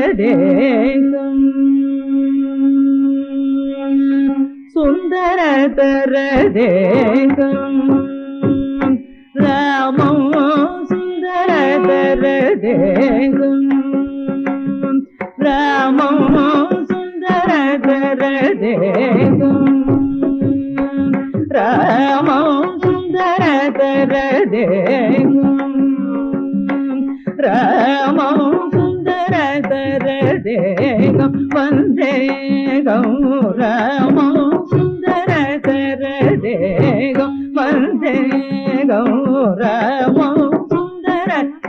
சுந்தரதரடேங்கும் சுந்தரதரடேங்கும் ராமம் சுந்தரதரடேங்கும் ராமம் சுந்தரதரதேகம் ராமம் சுந்தரதரதேகம் வந்தேகம் ராமம் சுந்தரதரதேகம் வந்தேகம் ராமம் சுந்தரதரதேகம்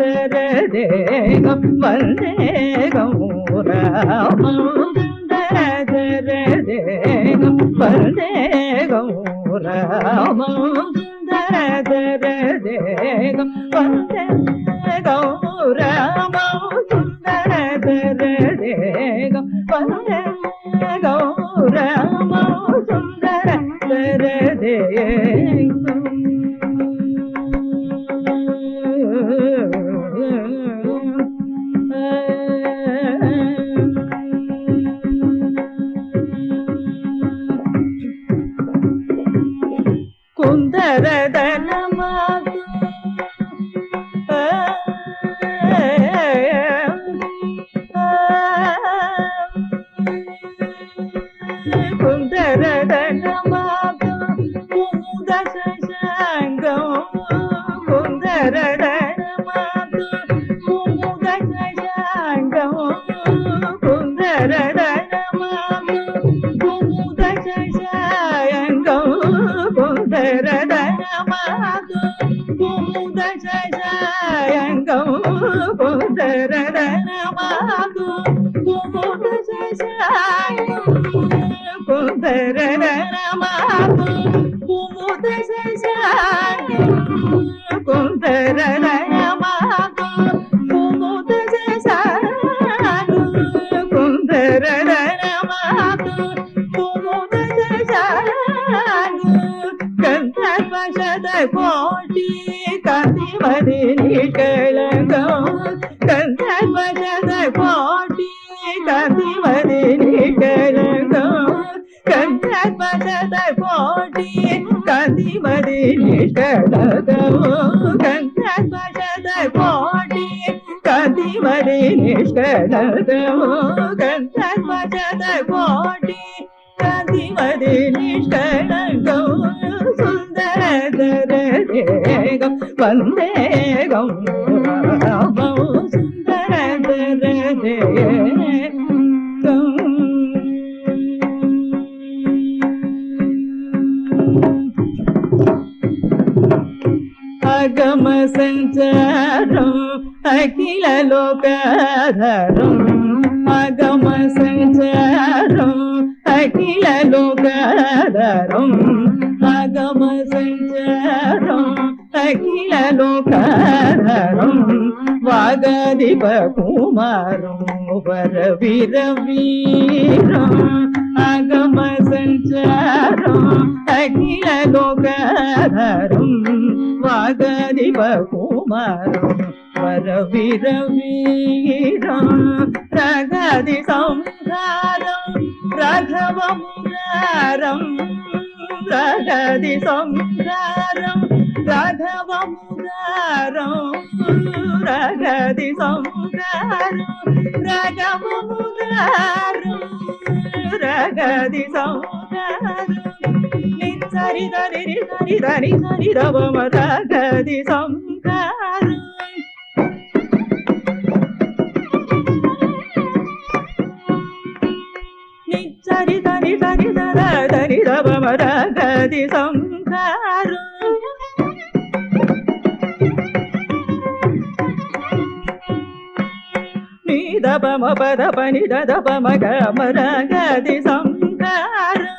வந்தேகம் ராமம் சுந்தரதரதேகம் வந்தேகம் గౌ மனதா ಕುಮುದ ಜಯ கதி நிகழ்ந்தோம் கண்ணர் பதத போட்டி கதிமதி நிகழ்ந்தோ கண்ணர் பதத போட்டி கதிமதி நிகழ்ந்தோ கண்ணர் பதத போட்டி கதிமதி நிகழ்ந்தோ சுந்தர தரேகம் வந்தேகம் లోకమ సంచారం అఖిల లోకాధారం మగమ సంచారం అఖిల లోకాధారం మగమ సంచారం అఖిల లోకాధారం வாகாதிப குமாரம் பர வீரவீரம் ஆகம சஞ்சாரம் அகில லோகாரம் வாகாதிப குமாரம் பர வீரவீரம் ரகாதி சம்ஹாரம் ராகவ முராரம் ரகாதி சம்ஹாரம் ராகவ సంసారం రగది సంసారం రగము రగది సంసారం నిరి దరి దరి దరి దరి రవమ రగది సంసారం నిచ్చరి దరి దరి దరి దరి రవమ రగది సంసారం పమ పద పని దద పమ గమర గది సంహారం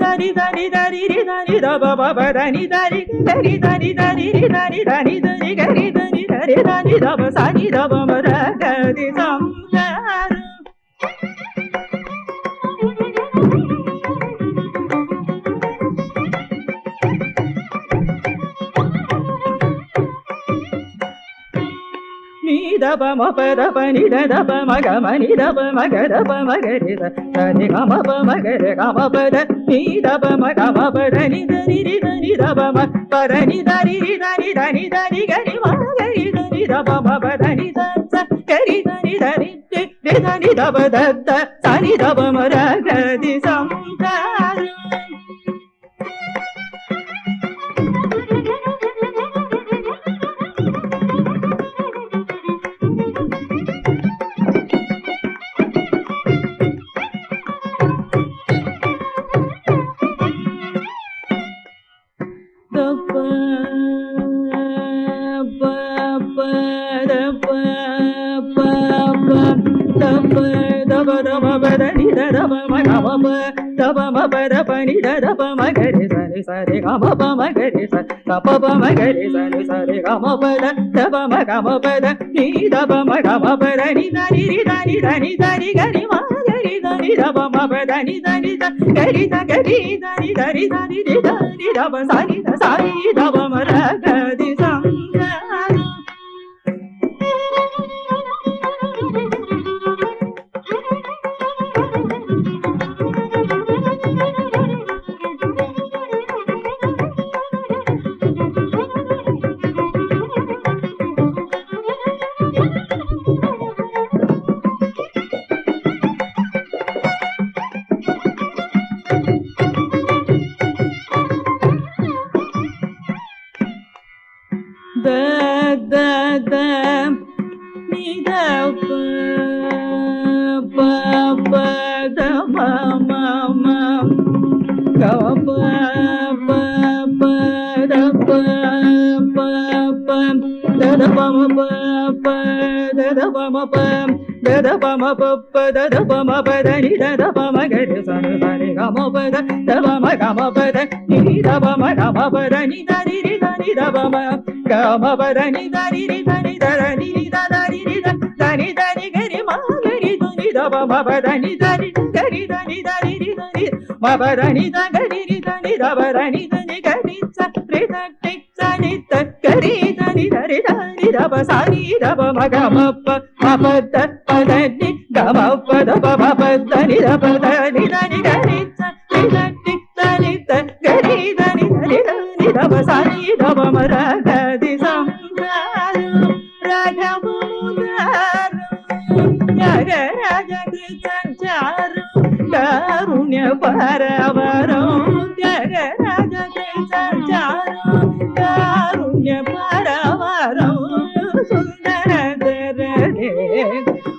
దరి దరి దరి దరి దబ బబ దరి దరి దరి దరి దరి దరి దరి దరి దరి దరి దరి దరి దబ సరి దబ మర గది సంహారం ద ప మ ప ద ప ని ద ద ప మ గ మ ని ద ప మ గ ద ప మ గ రి ద త ని గ మ ప మ గ రి గ మ ప ద ని ద ప మ గ మ ప ద ని ద ని రి ద ని ద ప మ ప ద ని ద ri ri ద ని ద ని ద ని గ ని మ గ రి ద ని ద ప మ ప ద ని ద స గ రి ద ని ద రి ద ని ద ప ద ద ని ద ప మ ర గ ది సం ద மகரித சரி கமப மகர கமபத நீதப மக மபத நித நிரித நிதப ம பர நித நிரித நித நித நிகரி மகரி நிதப மபத நித ச கரி நித நித நித நிதப தத்த சனிதப மரகதி சம்தாரம் சரி சம்சாரம் pa da ma ma ma ga pa pa pa da pa pa pa da da pa ma pa pa da da pa ma pa da da pa ma pa pa da da pa ma pa da ni da da pa ma ga re sa re sa re ga ma pa da da pa ma ga ma pa da ni da pa ma ga ma pa గబ మబదని దరి దరి దని దరి దరి మబదని దగరి దని దబరని దని గరి సరి దట్టి సని తక్కరి దని దరి దరి దబ సారి దబ మగ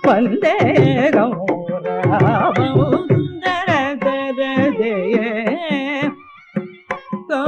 పందేగం గౌ